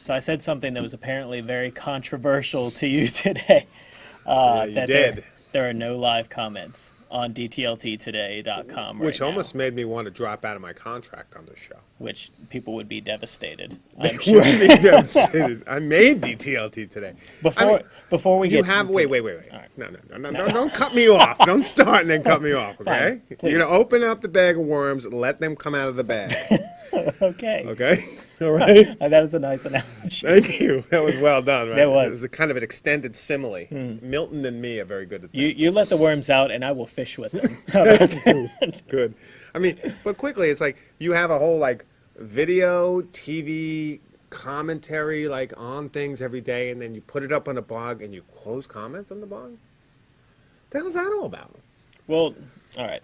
So I said something that was apparently very controversial to you today. Uh, Yeah, you that there- did. There, are no live comments on DTLTtoday.com right Which now, almost made me want to drop out of my contract on this show. which people would be devastated. I'm sure. Would be devastated. I made DTLT today. Before I mean, before we you get have wait wait wait wait right. no no no no, no don't cut me off don't start and then cut me off okay Fine, you're gonna open up the bag of worms and let them come out of the bag okay. okay all right that was a nice analogy. thank you that was well done right That was. It was a kind of an extended simile hmm. Milton and me are very good at that You you let the worms out, and I will fish with them. How about that? good I mean but quickly it's like you have a whole like video TV commentary like on things every day and then you put it up on a blog and you close comments on the blog the hell's that all about well, all right.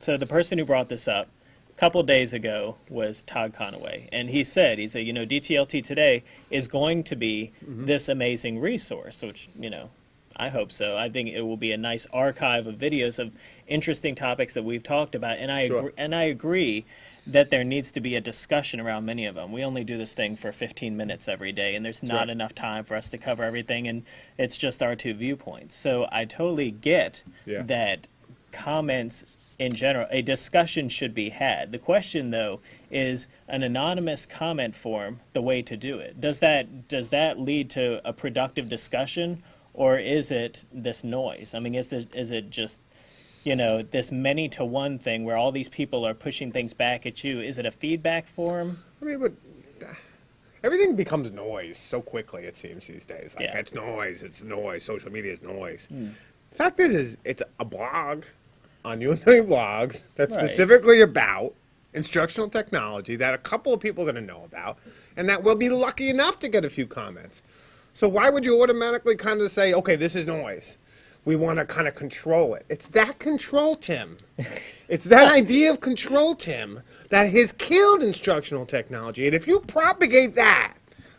So the person who brought this up couple days ago was Todd Conaway, and he said he said you know DTLT today is going to be Mm-hmm. this amazing resource, which you know. I hope so. I think it will be a nice archive of videos of interesting topics that we've talked about, and I Sure. agree, and I agree that there needs to be a discussion around many of them. We only do this thing for 15 minutes every day, and there's not Sure. enough time for us to cover everything, and it's just our two viewpoints. So I totally get Yeah. that comments in general, a discussion should be had. The question, though, is an anonymous comment form the way to do it? Does that does that lead to a productive discussion, or is it this noise? I mean, is the, is it just you know this many to one thing where all these people are pushing things back at you? Is it a feedback form? I mean, but uh, everything becomes noise so quickly. It seems these days. Like Yeah. it's noise. It's noise. Social media is noise. The fact is, is it's a blog on UMW blogs that's Right. specifically about instructional technology that a couple of people are going to know about, and that will be lucky enough to get a few comments. So why would you automatically kind of say, okay, this is noise? We want to kind of control it. It's that control, Tim. It's that idea of control, Tim, that has killed instructional technology. And if you propagate that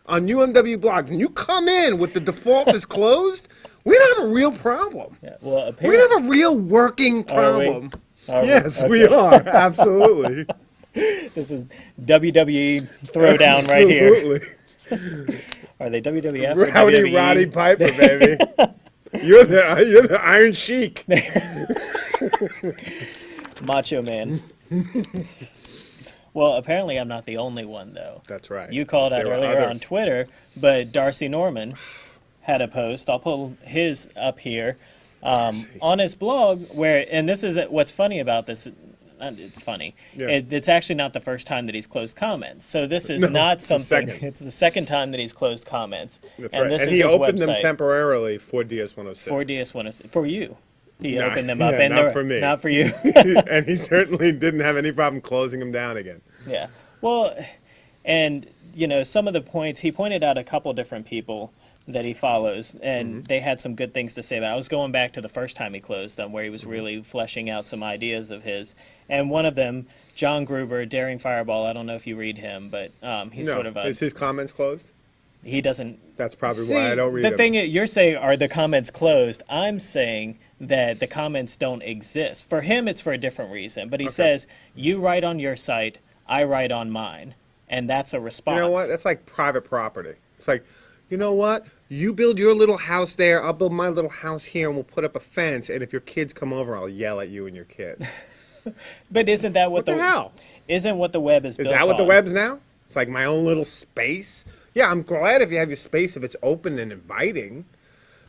on UMW blogs and you come in with the default is closed, we don't have a real problem. Yeah, well, We apparently, don't have a real working Are we? problem. Are we? Yes, we are. Absolutely. this is WWE throwdown right here. Absolutely. Are they WWF Rowdy WWE? Roddy Piper, baby. You're the you're the Iron Sheik. Macho Man. Well, apparently I'm not the only one though. That's right. You called out There earlier on. Twitter, but Darcy Norman had a post. I'll pull his up here um, on his blog where, and this is what's funny about this. Funny. Yeah. It, it's actually not the first time that he's closed comments. So this is No, not the something. second. It's the second time that he's closed comments. That's and right. and he opened them temporarily for DS106. for DS106. for you. He Nah, opened them up, yeah, and not for me. Not for you. and he certainly didn't have any problem closing them down again. Yeah. Well, and you know, some of the points he pointed out a couple different people that he follows, and Mm-hmm. they had some good things to say about. it. I was going back to the first time he closed them, where he was Mm-hmm. really fleshing out some ideas of his, and one of them, John Gruber, Daring Fireball. I don't know if you read him, but um, he's no, sort of a is his comments closed? he doesn't That's probably See, why I don't read the them. thing is, you're saying are the comments closed? I'm saying that the comments don't exist. For him, it's for a different reason. But he Okay. says you write on your site, I write on mine, and that's a response. you know what? That's like private property. It's like, you know what? You build your little house there. I'll build my little house here, and we'll put up a fence. And if your kids come over, I'll yell at you and your kids. but isn't that what, What the hell? Isn't what the web is? Is that what the web's now? It's like my own little space. Yeah, I'm glad if you have your space if it's open and inviting.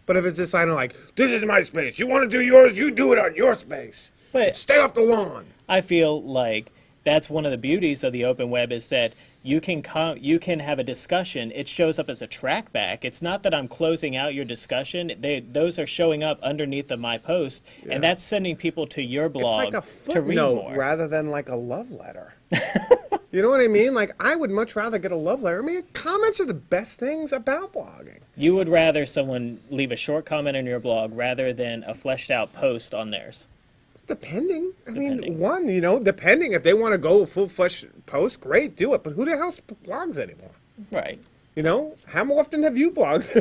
But if it's just sign of like, this is my space. You want to do yours? You do it on your space. But Stay off the lawn. I feel like that's one of the beauties of the open web is that you can com- you can have a discussion. It shows up as a trackback. It's not that I'm closing out your discussion. They those are showing up underneath of my post, Yeah. and that's sending people to your blog it's like a to read more. rather than like a love letter. you know what I mean? Like I would much rather get a love letter. I mean, comments are the best things about blogging. You would rather someone leave a short comment on your blog rather than a fleshed out post on theirs. Depending. I mean, one, you know, depending if they want to go full flesh post, great, do it. But who the hell blogs anymore? Right. You know, how often have you blogged?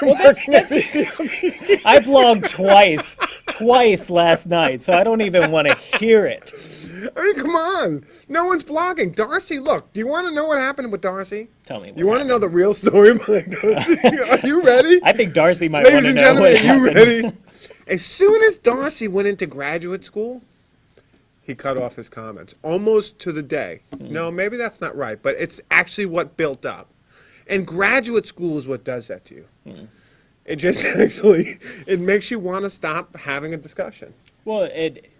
Well, that's, that's, I blogged twice, twice last night, so I don't even want to hear it. I mean, come on. No one's blogging. Darcy, look, do you want to know what happened with Darcy? Tell me. You want to know the real story behind Darcy? Are you ready? I think Darcy might want Ladies to and know gentlemen, are you ready? As soon as Darcy went into graduate school, he cut off his comments almost to the day. Hmm. No, maybe that's not right, but it's actually what built up. And graduate school is what does that to you. Hmm. It just actually it makes you want to stop having a discussion. Well, it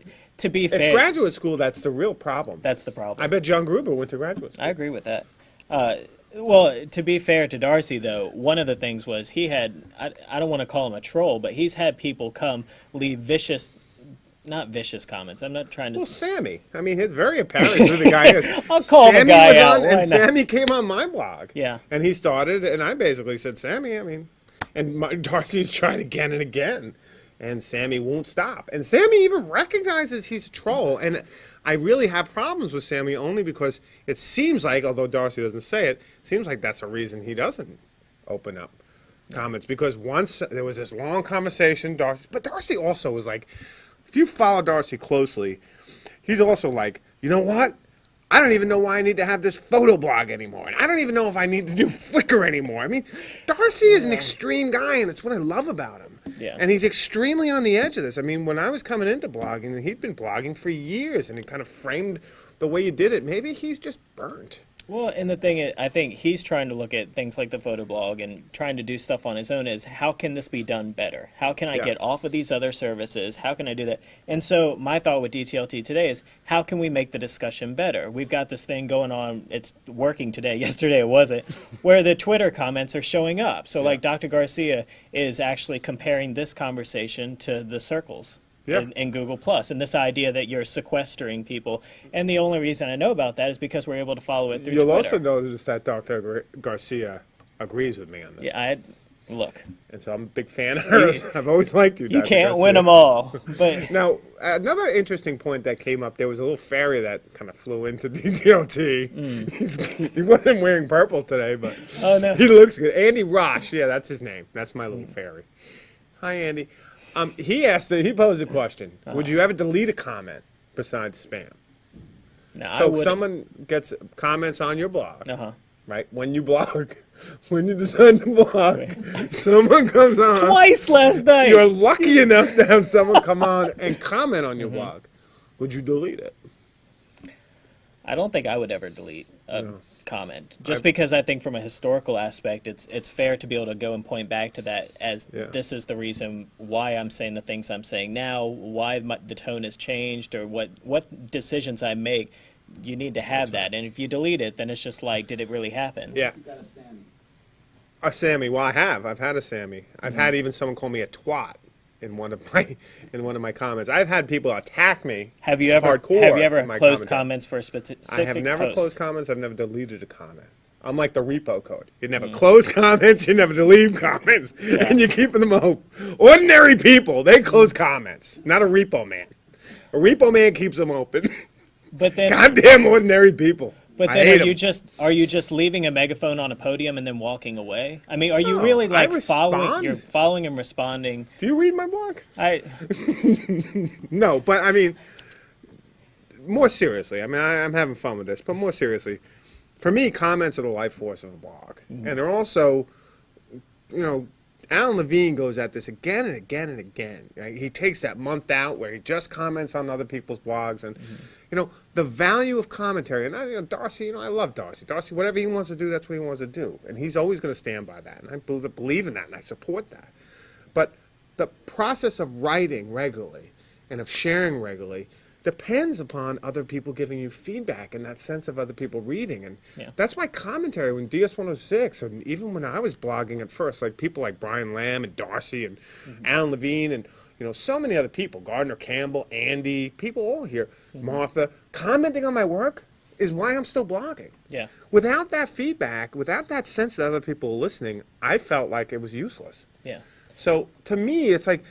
to be It's fair, graduate school that's the real problem. that's the problem. I bet John Gruber went to graduate school. I agree with that. Uh, well, to be fair to Darcy, though, one of the things was he had, I, I don't want to call him a troll, but he's had people come leave vicious, not vicious comments. I'm not trying to. Well, Sammy. I mean, it's very apparent who the guy is. I'll call the Sammy guy was out, on, and not? Sammy came on my blog. Yeah. And he started, and I basically said, Sammy, I mean, and my, Darcy's tried again and again, and Sammy won't stop. And Sammy even recognizes he's a troll, and I really have problems with Sammy only because it seems like, although Darcy doesn't say it, it seems like that's a reason he doesn't open up comments because once there was this long conversation, Darcy, but Darcy also was like, if you follow Darcy closely, he's also like, you know what? I don't even know why I need to have this photo blog anymore. And I don't even know if I need to do Flickr anymore. I mean, Darcy is an extreme guy, and it's what I love about him. Yeah. And he's extremely on the edge of this. I mean, when I was coming into blogging, he'd been blogging for years, and he kind of framed the way you did it. Maybe he's just burnt. Well, and the thing is, I think he's trying to look at things like the photo blog and trying to do stuff on his own. Is how can this be done better? How can I Yeah. get off of these other services? How can I do that? And so my thought with DTLT today is how can we make the discussion better? We've got this thing going on. It's working today. Yesterday it wasn't. Where the Twitter comments are showing up. So like Dr. Garcia is actually comparing this conversation to the circles. Yeah. in, in Google Plus, and this idea that you're sequestering people, and the only reason I know about that is because we're able to follow it through You'll Twitter. also notice that Dr. Gar- Garcia agrees with me on this. Yeah, I look. And so I'm a big fan of hers. I've always liked you, You Dr. can't Garcia. win them all, but Now, another interesting point that came up, there was a little fairy that kind of flew into DTLT. He's, he wasn't wearing purple today, but Mm. Oh, no. he looks good. Andy Rush, yeah, that's his name. That's my little fairy. Hi, Andy. Um, he asked, he posed a question. Uh-huh. Would you ever delete a comment besides spam? no, I So would. someone gets comments on your blog, Uh huh. right? When you blog, when you decide to blog, someone comes on. Twice last night. You're lucky enough to have someone come on and comment on your blog. Would you delete it? I don't think I would ever delete a comment, just I- because I think from a historical aspect, it's it's fair to be able to go and point back to that as Yeah. this is the reason why I'm saying the things I'm saying now, why my, the tone has changed, or what what decisions I make. You need to have that, and if you delete it, then it's just like, did it really happen? Yeah. You got a Sammy. A Sammy. Well, I have. I've had a Sammy. I've mm-hmm. had even someone call me a twat in one of my in one of my comments. I've had people attack me. Have you ever Hardcore have you ever closed commentary. comments for a specific I have never post? closed comments. I've never deleted a comment. I'm like the repo code. You never Mm. close comments. You never delete comments, and you keep them open. Ordinary people, they close comments. Not a repo man. A repo man keeps them open. But then Goddamn ordinary people. But then hate are you 'em. just are you just leaving a megaphone on a podium and then walking away? I mean, are you No, really like following you're following and responding? Do you read my blog? I No, but I mean, more seriously. I mean, I, I'm having fun with this, but more seriously, for me, comments are the life force of a blog, mm. and they're also, you know, Alan Levine goes at this again and again and again. He takes that month out where he just comments on other people's blogs, and mm-hmm. you know the value of commentary. And I, you know, Darcy, you know, I love Darcy. Darcy, whatever he wants to do, that's what he wants to do, and he's always going to stand by that. And I believe in that, and I support that. But the process of writing regularly and of sharing regularly depends upon other people giving you feedback and that sense of other people reading. And Yeah. that's my commentary when DS106, and even when I was blogging at first, like people like Brian Lamb and Darcy and mm-hmm. Alan Levine and you know so many other people, Gardner Campbell, Andy, people all here, mm-hmm. Martha, commenting on my work is why I'm still blogging. yeah. Without that feedback, without that sense that other people are listening, I felt like it was useless. Yeah. So to me, it's like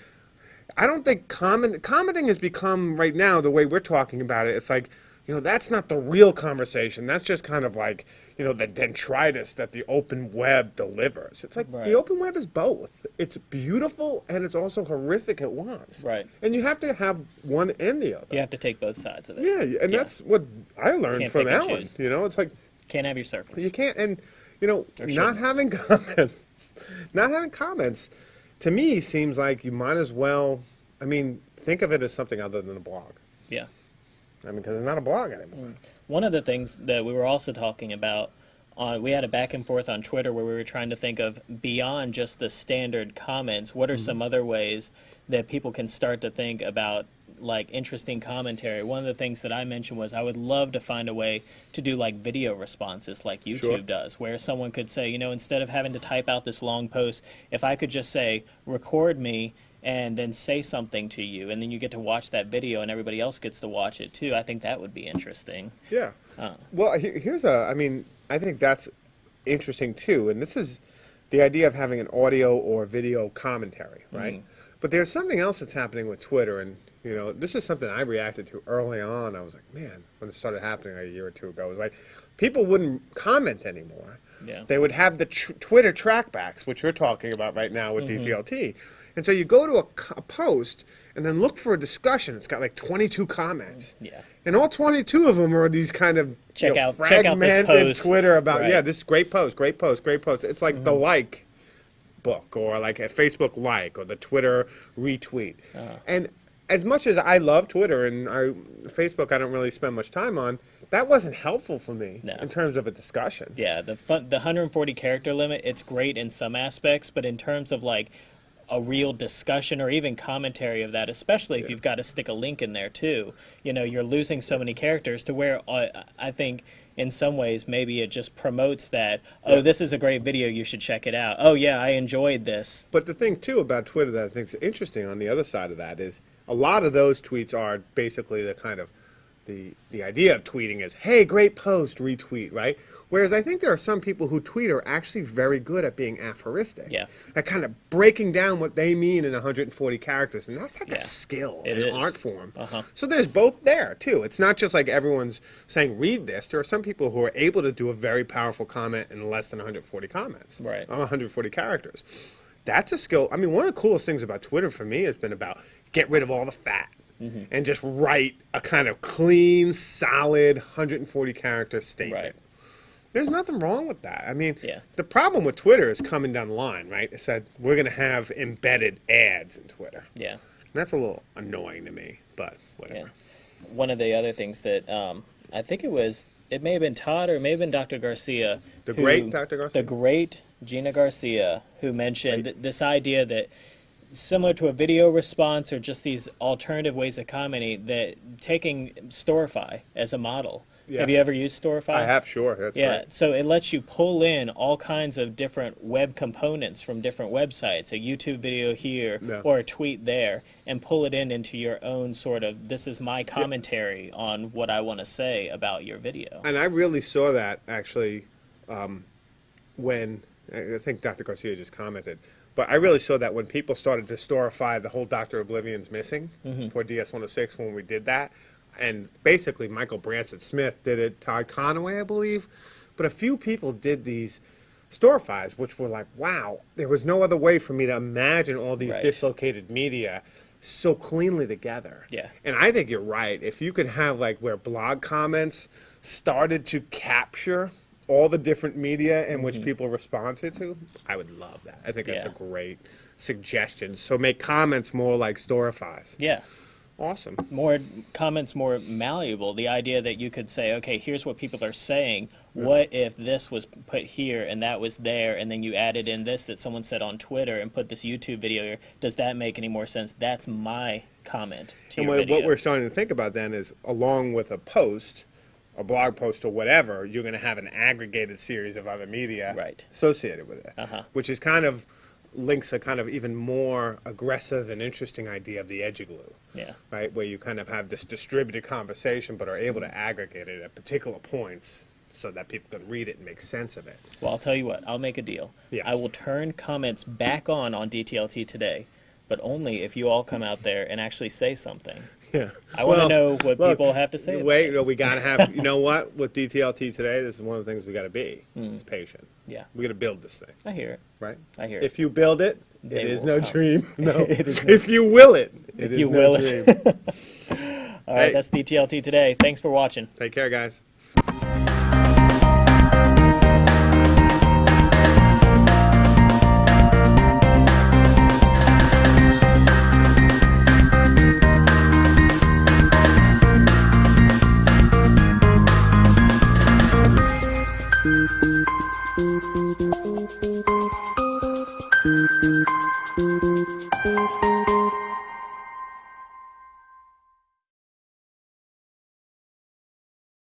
I don't think comment commenting has become right now the way we're talking about it. It's like you know that's not the real conversation. That's just kind of like you know, the dendritis that the open web delivers. It's like Right. the open web is both. It's beautiful and it's also horrific at once. Right. And you have to have one and the other. You have to take both sides of it. Yeah, and Yeah. that's what I learned from Alan. You know, it's like Can't have your circles. you can't, and you know, Or shouldn't. having comments, not having comments, to me seems like you might as well. I mean, think of it as something other than a blog. Yeah. I mean, because it's not a blog anymore. Mm. One of the things that we were also talking about, uh, we had a back and forth on Twitter where we were trying to think of beyond just the standard comments, what are Mm-hmm. some other ways that people can start to think about like interesting commentary? One of the things that I mentioned was I would love to find a way to do like video responses like YouTube Sure. does, where someone could say, you know, instead of having to type out this long post, if I could just say, record me and then say something to you, and then you get to watch that video and everybody else gets to watch it too. I think that would be interesting. Yeah. Oh. Well, here's a. I mean, I think that's interesting too, and this is the idea of having an audio or video commentary, right? Mm-hmm. But there's something else that's happening with Twitter, and you know, this is something I reacted to early on. I was like, man, when it started happening a year or two ago, it was like people wouldn't comment anymore. Yeah. They would have the tr- Twitter trackbacks, which you're talking about right now with Mm-hmm. DTLT. And so you go to a post and then look for a discussion. It's got like 22 comments. Yeah. And all 22 of them are these kind of Check you know, out- check out fragmented. Twitter about, Right. yeah, this is great post, great post, great post. It's like the like book or like a Facebook like or the Twitter retweet. Uh-huh. And as much as I love Twitter and I, Facebook, I don't really spend much time on, that wasn't helpful for me No. in terms of a discussion. Yeah, the fun, the 140 character limit, it's great in some aspects, but in terms of like a real discussion or even commentary of that, especially if you've got to stick a link in there too, you know, you're losing so many characters to where uh, I think in some ways maybe it just promotes that, oh, this is a great video, you should check it out. Oh, yeah, I enjoyed this. But the thing too about Twitter that I think is interesting on the other side of that is a lot of those tweets are basically the kind of the the idea of tweeting is, hey, great post, retweet, right? Whereas I think there are some people who tweet are actually very good at being aphoristic. Yeah. At kind of breaking down what they mean in 140 characters. And that's like Yeah. a skill, It an art form. Uh-huh. So there's both there too. It's not just like everyone's saying read this. There are some people who are able to do a very powerful comment in less than 140 comments. Right. Uh, 140 characters. That's a skill. I mean, one of the coolest things about Twitter for me has been about get rid of all the fat Mm-hmm. and just write a kind of clean, solid 140 character statement. Right. There's nothing wrong with that. I mean, Yeah. the problem with Twitter is coming down the line, right? It said we're going to have embedded ads in Twitter. Yeah. And that's a little annoying to me, but whatever. Yeah. One of the other things that um, I think it was, it may have been Todd or it may have been Dr. Garcia. The great Dr. Garcia? The great Gina Garcia, who mentioned th- this idea that similar to a video response or just these alternative ways of commenting, that taking Storify as a model. Yeah. Have you ever used Storify? I have, sure. That's Yeah, right. so it lets you pull in all kinds of different web components from different websites, a YouTube video here Yeah. or a tweet there, and pull it in into your own sort of this is my commentary on what I want to say about your video. And I really saw that actually um, when I think Dr. Garcia just commented, but I really saw that when people started to storify the whole Doctor Oblivion's missing for DS106 when we did that, and basically Michael Branson Smith did it, Todd Conaway, I believe, but a few people did these storifys, which were like, wow, there was no other way for me to imagine all these Right. dislocated media so cleanly together. Yeah. And I think you're right. If you could have like where blog comments started to capture all the different media in which mm-hmm. people responded to, I would love that. I think that's. Yeah. a great suggestion. So make comments more like Storifys. Yeah. Awesome. More comments more malleable. The idea that you could say, okay, here's what people are saying. What if this was put here and that was there, and then you added in this that someone said on Twitter and put this YouTube video here? Does that make any more sense? That's my comment to And what, what we're starting to think about then is along with a post, a blog post or whatever, you're going to have an aggregated series of other media Right. associated with it, Uh-huh. which is kind of links a kind of even more aggressive and interesting idea of the edge glue. yeah. right? Where you kind of have this distributed conversation, but are able to aggregate it at particular points so that people can read it and make sense of it. Well, I'll tell you what. I'll make a deal. Yes. I will turn comments back on on DTLT today, but only if you all come out there and actually say something. Yeah. I wanna Well, know what look, people have to say about Wait, it. no, we gotta have, you know what, with DTLT today, this is one of the things we gotta be, Hmm. is patient. Yeah, We gotta build this thing, I hear it. right? I hear it. If you build it, They it is no come. dream, no. It is no- If you will it, it If is you no will it. dream. All right, Hey. that's DTLT today. Thanks for watching. Take care, guys.